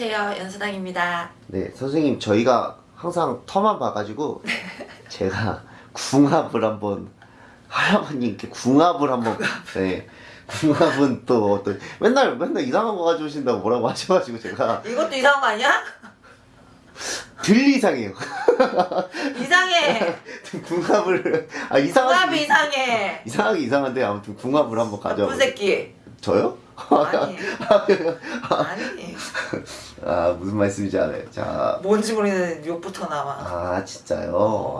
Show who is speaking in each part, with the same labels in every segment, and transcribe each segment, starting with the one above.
Speaker 1: 안녕하세요 연수당입니다.
Speaker 2: 네, 선생님 저희가 항상 터만 봐가지고 제가 궁합을 한번 할아버님께 궁합을 한번 네 궁합은 또 어떤 맨날 맨날 이상한 거 가져오신다고 뭐라고 하셔가지고 제가
Speaker 1: 이것도 이상한 거 아니야?
Speaker 2: 들 이상해요.
Speaker 1: 이상해.
Speaker 2: 궁합을 아 이상하게
Speaker 1: 궁합이 이상해.
Speaker 2: 이상하게 이상한데 아무튼 궁합을 한번 가져
Speaker 1: 나쁜 새끼.
Speaker 2: 저요?
Speaker 1: 아니 아니
Speaker 2: 아 무슨 말씀인지 알아요 자
Speaker 1: 뭔지 모르는 욕부터 나와
Speaker 2: 아 진짜요?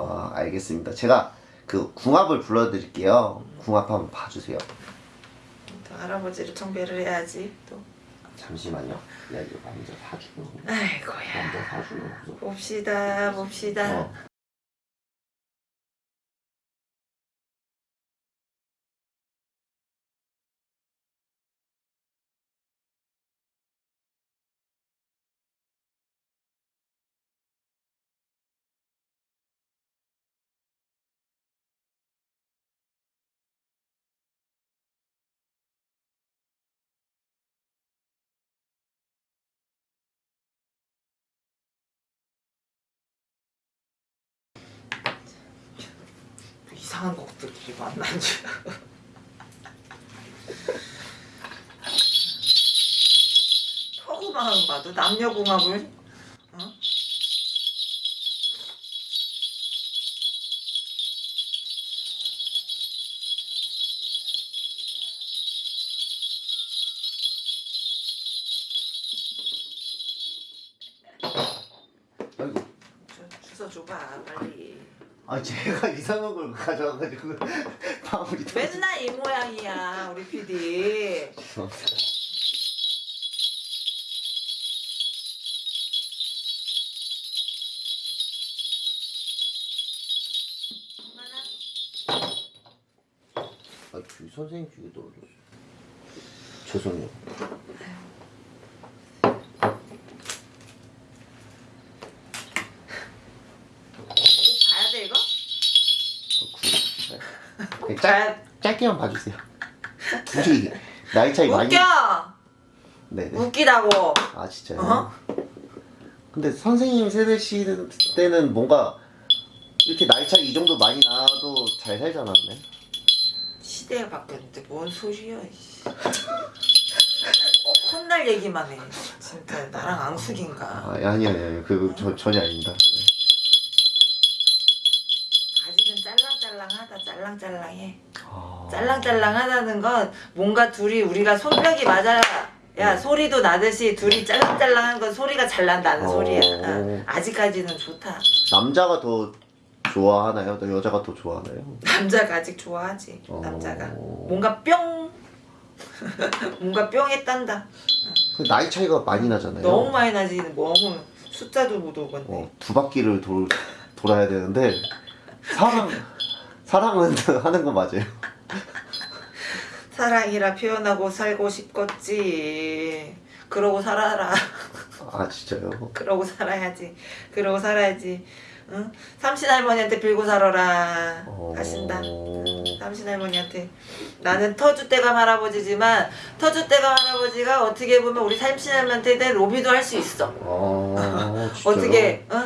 Speaker 2: 아, 알겠습니다. 제가 그 궁합을 불러드릴게요. 궁합 한번 봐주세요.
Speaker 1: 또 할아버지를 청배를 해야지 또
Speaker 2: 잠시만요. 야 이거 남자 사주는 거.
Speaker 1: 아이고야
Speaker 2: 남자 사주는 거.
Speaker 1: 봅시다 봅시다
Speaker 2: 어.
Speaker 1: 이상한 곡들이 만나지 터구만 봐도 남녀궁합을 어?
Speaker 2: 아이고.
Speaker 1: 주- 주워 줘봐 빨리
Speaker 2: 아 제가 이상한 걸 가져와가지고 방울이.
Speaker 1: 맨날 이 모양이야 우리 PD
Speaker 2: 죄송합니다. 아, 주 선생님 주게 떨어졌어. 죄송해요.
Speaker 1: 꼭 봐야 돼 이거?
Speaker 2: 짧, 짧게만 봐주세요. 둘이 나이 차이 많이.
Speaker 1: 웃겨
Speaker 2: 네네.
Speaker 1: 웃기다고
Speaker 2: 아 진짜요?
Speaker 1: 어?
Speaker 2: 근데 선생님 세대 시 때는 뭔가 이렇게 나이 차이 이 정도 많이 나도 잘 살지 않았네.
Speaker 1: 시대가 바뀌었는데 뭔 소리야. 어, 혼날 얘기만 해 진짜 나랑 앙숙인가
Speaker 2: 아 아니 아니 아니 그 저, 전혀 아닙니다. 네.
Speaker 1: 짤랑짤랑해
Speaker 2: 아...
Speaker 1: 짤랑짤랑하다는 건 뭔가 둘이 우리가 손뼉이 맞아야 야 소리도 나듯이 둘이 짤랑짤랑한 건 소리가 잘 난다는
Speaker 2: 어.
Speaker 1: 소리야 어, 아직까지는 좋다
Speaker 2: 남자가 더 좋아하나요? 또 여자가 더 좋아하나요?
Speaker 1: 남자가 아직 좋아하지
Speaker 2: 어.
Speaker 1: 남자가 뭔가 뿅 뭔가 뿅했단다
Speaker 2: 그 나이 차이가 많이 나잖아요.
Speaker 1: 너무 많이 나지 너무 숫자도 못 오건데
Speaker 2: 어, 두 바퀴를 돌 돌아야 되는데 사랑 사랑은 하는 거 맞아요.
Speaker 1: 사랑이라 표현하고 살고 싶겠지 그러고 살아라
Speaker 2: 아 진짜요?
Speaker 1: 그러고 살아야지 그러고 살아야지 응? 삼신 할머니한테 빌고 살아라
Speaker 2: 어...
Speaker 1: 하신다 삼신 할머니한테 나는 터줏대감 할아버지지만 터줏대감 할아버지가 어떻게 보면 우리 삼신 할머니한테 로비도 할 수 있어
Speaker 2: 아 진짜요?
Speaker 1: 어떻게 어?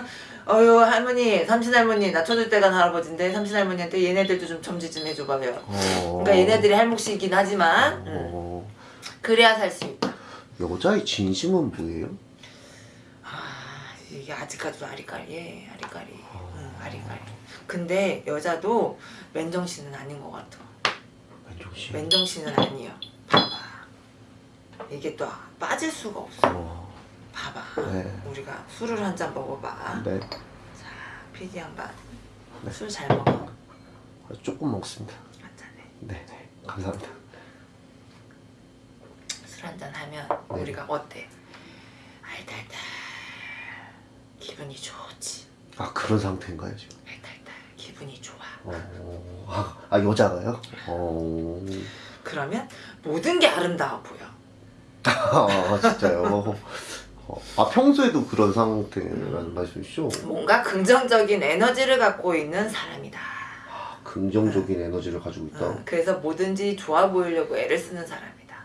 Speaker 1: 어유 할머니 삼신할머니 나 터줏대감 할아버지인데 삼신할머니한테 얘네들도 좀 점지 좀 해줘봐요.
Speaker 2: 어...
Speaker 1: 그러니까 얘네들이 할 몫이긴 하지만 응.
Speaker 2: 어...
Speaker 1: 그래야 살 수 있다.
Speaker 2: 여자의 진심은 뭐예요?
Speaker 1: 아 이게 아직까지도 아리까리해 아리까리. 응, 아리까리. 근데 여자도 맨정신은 아닌 것 같아.
Speaker 2: 맨정신.
Speaker 1: 맨정신은 아니야 봐봐. 이게 또 빠질 수가 없어.
Speaker 2: 어...
Speaker 1: 봐봐
Speaker 2: 네.
Speaker 1: 우리가 술을 한 잔 먹어봐
Speaker 2: 네.
Speaker 1: 자 PD 양반
Speaker 2: 네.
Speaker 1: 술잘 먹어
Speaker 2: 조금 먹습니다.
Speaker 1: 한 잔에
Speaker 2: 네, 네. 감사합니다.
Speaker 1: 술 한 잔 하면
Speaker 2: 네.
Speaker 1: 우리가 어때 알달달 기분이 좋지
Speaker 2: 아 그런 상태인가요 지금?
Speaker 1: 알달달 기분이 좋아
Speaker 2: 어... 아, 아 여자가요? 어...
Speaker 1: 그러면 모든 게 아름다워 보여
Speaker 2: 아 진짜요? 어, 아 평소에도 그런 상태라는 말씀이시죠?
Speaker 1: 뭔가 긍정적인 에너지를 갖고 있는 사람이다
Speaker 2: 아, 긍정적인 에너지를 가지고 있다.
Speaker 1: 어, 그래서 뭐든지 좋아 보이려고 애를 쓰는 사람이다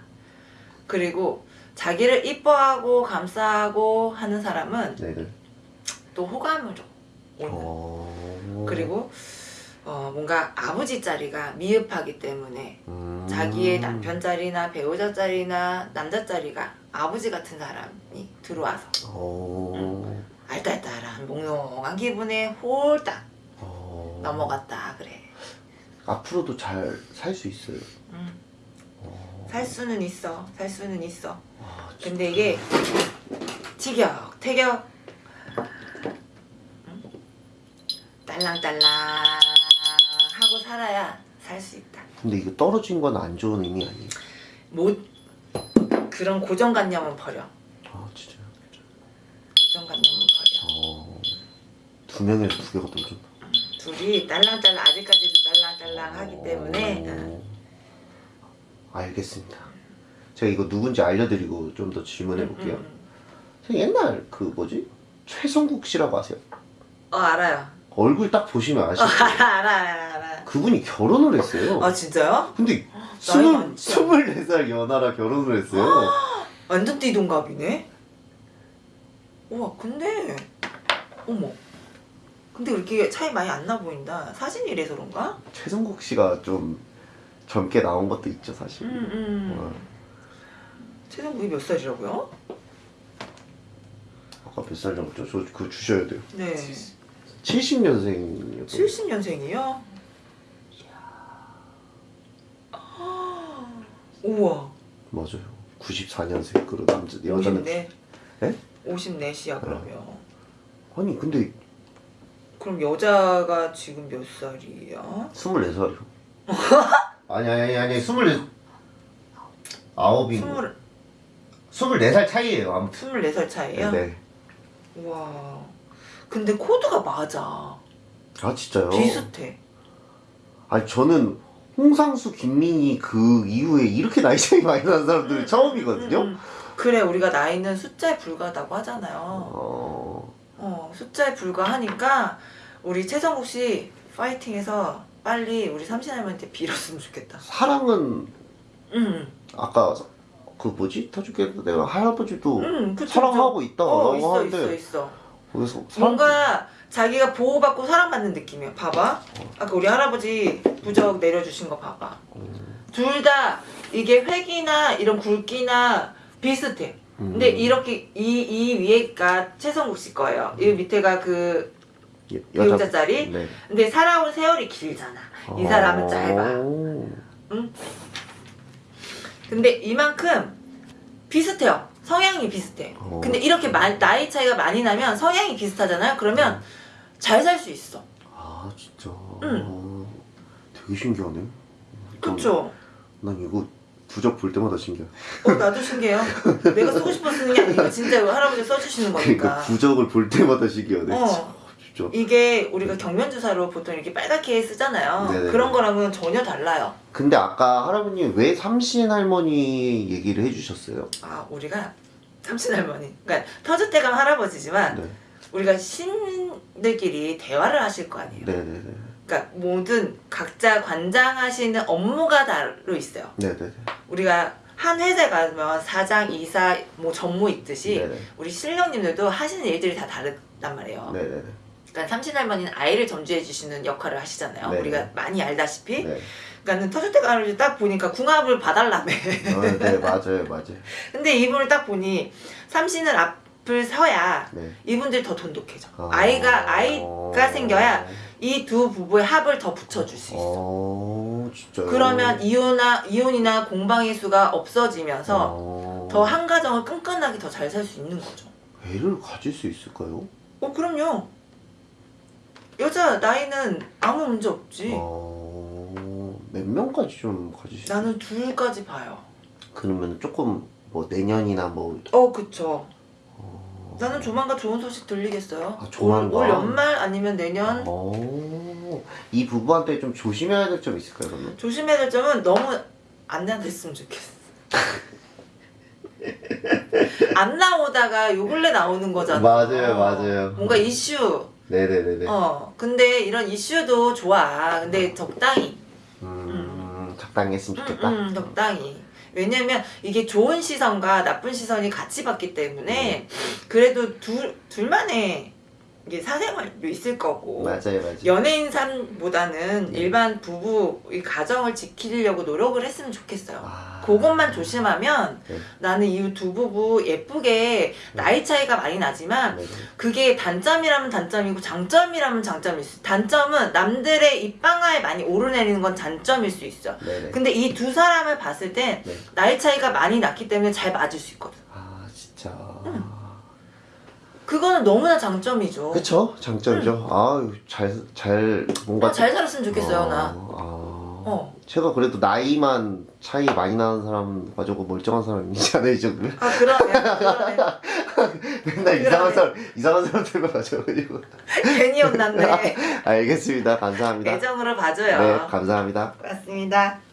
Speaker 1: 그리고 자기를 이뻐하고 감싸고 하는 사람은
Speaker 2: 네네.
Speaker 1: 또 호감을 줘. 오는.
Speaker 2: 어...
Speaker 1: 그리고 어, 뭔가 아버지 자리가 미흡하기 때문에
Speaker 2: 음...
Speaker 1: 자기의 남편 자리나 배우자 자리나 남자 자리가 아버지 같은 사람이 들어와서
Speaker 2: 어...
Speaker 1: 알딸딸한 몽롱한 기분에 홀딱
Speaker 2: 어...
Speaker 1: 넘어갔다 그래.
Speaker 2: 앞으로도 잘 살 수 있어요.
Speaker 1: 음,
Speaker 2: 어...
Speaker 1: 살 수는 있어. 살 수는 있어.
Speaker 2: 아, 진짜.
Speaker 1: 근데 이게 티격 태격 응? 딸랑딸랑 살아야 살 수 있다.
Speaker 2: 근데 이거 떨어진 건 안 좋은 의미 아니에요?
Speaker 1: 못 그런 고정관념은 버려.
Speaker 2: 아 진짜요?
Speaker 1: 고정관념은 버려.
Speaker 2: 어... 두 명에서 두 개가 떨어졌나?
Speaker 1: 둘이 딸랑딸랑 아직까지도 딸랑딸랑하기 때문에 응.
Speaker 2: 어... 알겠습니다. 제가 이거 누군지 알려드리고 좀 더 질문해 볼게요.
Speaker 1: 응, 응.
Speaker 2: 선생님, 옛날 그 뭐지? 최성국 씨라고 아세요?
Speaker 1: 어 알아요.
Speaker 2: 얼굴 딱 보시면
Speaker 1: 어,
Speaker 2: 아시죠?
Speaker 1: 알아 알아 알아.
Speaker 2: 그분이 결혼을 했어요.
Speaker 1: 아 진짜요?
Speaker 2: 근데 스물
Speaker 1: 많지
Speaker 2: 스물네 살 연하라 결혼을 했어요.
Speaker 1: 완전 띠동갑이네. 우와 근데 어머. 근데 그렇게 차이 많이 안 나 보인다. 사진이 이래서 그런가?
Speaker 2: 최성국 씨가 좀 젊게 나온 것도 있죠 사실.
Speaker 1: 음, 음.
Speaker 2: 어,
Speaker 1: 최성국이 몇 살이라고요?
Speaker 2: 아까 몇살 정도? 저 그거 주셔야 돼요.
Speaker 1: 네.
Speaker 2: 70년생이요.
Speaker 1: 70년생이요? 우와.
Speaker 2: 맞아요. 94년생 그 남자 여자는
Speaker 1: 54.
Speaker 2: 예?
Speaker 1: 54시야 그러면.
Speaker 2: 아니 근데
Speaker 1: 그럼 여자가 지금 몇 살이야?
Speaker 2: 24살이요. 아니 아니 아니 아니 24 아홉인 거.
Speaker 1: 20,
Speaker 2: 24살 차이예요. 아무튼.
Speaker 1: 24살 차이야?
Speaker 2: 네.
Speaker 1: 우와. 근데 코드가 맞아.
Speaker 2: 아 진짜요?
Speaker 1: 비슷해.
Speaker 2: 아니 저는 홍상수, 김민희 그 이후에 이렇게 나이 차이 많이 나는 사람들은 처음이거든요.
Speaker 1: 음, 음. 그래 우리가 나이는 숫자에 불과하다고 하잖아요.
Speaker 2: 어,
Speaker 1: 어 숫자에 불과하니까 우리 최성국 씨 파이팅해서 빨리 우리 삼신 할머니한테 빌었으면 좋겠다.
Speaker 2: 사랑은
Speaker 1: 응,
Speaker 2: 아까 그 뭐지 터주께도 내가 할아버지도
Speaker 1: 응, 그쵸,
Speaker 2: 사랑하고. 있다고
Speaker 1: 어,
Speaker 2: 하는데
Speaker 1: 있어 있어.
Speaker 2: 사람
Speaker 1: 뭔가 자기가 보호받고 사랑받는 느낌이야. 봐봐. 아까 우리 할아버지 부적 내려주신 거 봐봐. 둘 다 이게 획이나 이런 굵기나 비슷해.
Speaker 2: 음.
Speaker 1: 근데 이렇게 이, 이 위에가 최성국 씨 거예요. 이 밑에가 그
Speaker 2: 여-
Speaker 1: 배우자 자리.
Speaker 2: 네.
Speaker 1: 근데 살아온 세월이 길잖아. 이 사람은 짧아.
Speaker 2: 오.
Speaker 1: 근데 이만큼 비슷해요. 성향이 비슷해.
Speaker 2: 어.
Speaker 1: 근데 이렇게 마- 나이 차이가 많이 나면 성향이 비슷하잖아요. 그러면 잘 살 수 있어.
Speaker 2: 아 진짜.
Speaker 1: 응.
Speaker 2: 되게 신기하네.
Speaker 1: 그쵸?
Speaker 2: 난 이거 부적 볼 때마다 신기해.
Speaker 1: 어, 나도 신기해요. 내가 쓰고 싶어 쓰는 게 아니고 진짜 할아버지 써주시는
Speaker 2: 그러니까
Speaker 1: 거니까.
Speaker 2: 부적을 볼 때마다 신기하네.
Speaker 1: 어.
Speaker 2: 진짜.
Speaker 1: 이게 우리가 경면주사로 보통 이렇게 빨갛게 쓰잖아요.
Speaker 2: 네네네.
Speaker 1: 그런 거랑은 전혀 달라요.
Speaker 2: 근데 아까 할아버님 왜 삼신 할머니 얘기를 해주셨어요?
Speaker 1: 아, 우리가 삼신 할머니. 그러니까 터줏대감 할아버지지만
Speaker 2: 네.
Speaker 1: 우리가 신들끼리 대화를 하실 거 아니에요.
Speaker 2: 네네네.
Speaker 1: 그러니까 모든 각자 관장하시는 업무가 다로 있어요.
Speaker 2: 네네네.
Speaker 1: 우리가 한 회사에 가면 사장, 이사, 뭐 전무 있듯이
Speaker 2: 네네.
Speaker 1: 우리 신령님들도 하시는 일들이 다 다르단 말이에요.
Speaker 2: 네네네.
Speaker 1: 그러니까 삼신할머니는 아이를 점주해 주시는 역할을 하시잖아요.
Speaker 2: 네네.
Speaker 1: 우리가 많이 알다시피.
Speaker 2: 네.
Speaker 1: 그러니까는 터줏대감 할아버지 딱 보니까 궁합을 봐달라며.
Speaker 2: 어, 네 맞아요 맞아요.
Speaker 1: 근데 이분을 딱 보니 삼신을 앞을 서야
Speaker 2: 네.
Speaker 1: 이분들이 더 돈독해져.
Speaker 2: 아.
Speaker 1: 아이가 아이가 생겨야 이 두 부부의 합을 더 붙여줄 수 있어.
Speaker 2: 어 진짜요?
Speaker 1: 그러면 이혼이나 이혼이나 공방의 수가 없어지면서
Speaker 2: 어...
Speaker 1: 더한 가정을 끈끈하게 더 잘 살 수 있는 거죠.
Speaker 2: 애를 가질 수 있을까요?
Speaker 1: 어 그럼요. 여자 나이는 아무 문제 없지.
Speaker 2: 어... 몇 명까지 좀 있어요?
Speaker 1: 나는 둘까지 봐요.
Speaker 2: 그러면 조금 뭐 내년이나 뭐
Speaker 1: 어 그쵸.
Speaker 2: 어...
Speaker 1: 나는 조만간 좋은 소식 들리겠어요.
Speaker 2: 아, 조만간?
Speaker 1: 올, 올 연말 아니면 내년.
Speaker 2: 어... 이 부부한테 좀 조심해야 될 점 있을까요 그러면?
Speaker 1: 조심해야 될 점은 너무 안 나댔으면 좋겠어. 안 나오다가 요 근래 나오는 거잖아.
Speaker 2: 맞아요, 맞아요.
Speaker 1: 뭔가 이슈.
Speaker 2: 네네네네
Speaker 1: 어. 근데 이런 이슈도 좋아. 근데 적당히.
Speaker 2: 음... 적당히 했으면
Speaker 1: 음,
Speaker 2: 좋겠다
Speaker 1: 음, 적당히. 왜냐면 이게 좋은 시선과 나쁜 시선이 같이 받기 때문에 그래도 둘 둘만의 이게 사생활도 있을 거고
Speaker 2: 맞아요, 맞아요.
Speaker 1: 연예인 삶보다는
Speaker 2: 네.
Speaker 1: 일반 부부 이 가정을 지키려고 노력을 했으면 좋겠어요.
Speaker 2: 아.
Speaker 1: 그것만 조심하면
Speaker 2: 네.
Speaker 1: 나는 이 두 부부 예쁘게 나이 차이가 많이 나지만
Speaker 2: 네네.
Speaker 1: 그게 단점이라면 단점이고 장점이라면 장점일 수 단점은 남들의 입방아에 많이 오르내리는 건 단점일 수 있어.
Speaker 2: 네네.
Speaker 1: 근데 이 두 사람을 봤을 땐
Speaker 2: 네.
Speaker 1: 나이 차이가 많이 났기 때문에 잘 맞을 수 있거든.
Speaker 2: 아.
Speaker 1: 그거는 너무나 장점이죠.
Speaker 2: 그쵸 장점이죠. 아유 잘 잘 뭔가
Speaker 1: 나잘 살았으면 좋겠어요,
Speaker 2: 어,
Speaker 1: 나.
Speaker 2: 아.
Speaker 1: 어.
Speaker 2: 제가 그래도 나이만 차이 많이 나는 사람 가지고 멀쩡한 사람이잖아요 이 정도면.
Speaker 1: 아, 그러네. 그러네.
Speaker 2: 맨날 이상한 사람 이상한 사람들만 가져가지고.
Speaker 1: 괜히 혼났네.
Speaker 2: 알겠습니다. 감사합니다.
Speaker 1: 애정으로 봐줘요.
Speaker 2: 네 감사합니다.
Speaker 1: 고맙습니다.